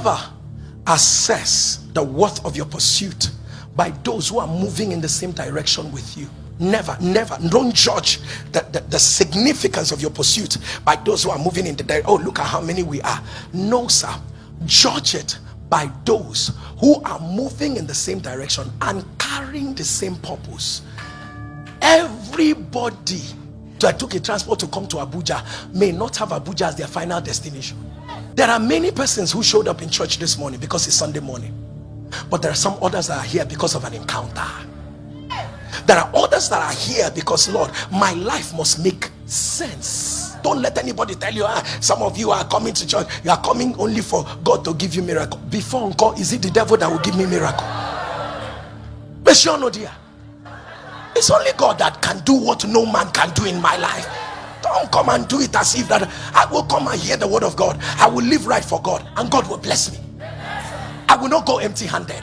never assess the worth of your pursuit by those who are moving in the same direction with you. Never never. Don't judge the, the, the, significance of your pursuit by those who are moving in the direction oh look at how many we are. No sir. Judge it by those who are moving in the same direction and carrying the same purpose. Everybody that took a transport to come to abuja may not have abuja as their final destination there are many persons who showed up in church this morning because it's sunday morning. But there are some others that are here because of an encounter. There are others that are here because lord my life must make sense. Don't let anybody tell you ah, some of you are coming to church. You are coming only for god to give you miracle. Before encore is it the devil that will give me miracle? But sure no dear. It's only god that can do what no man can do in my life don't come and do it as if that i will come and hear the word of god. I will live right for god and god will bless me. I will not go empty handed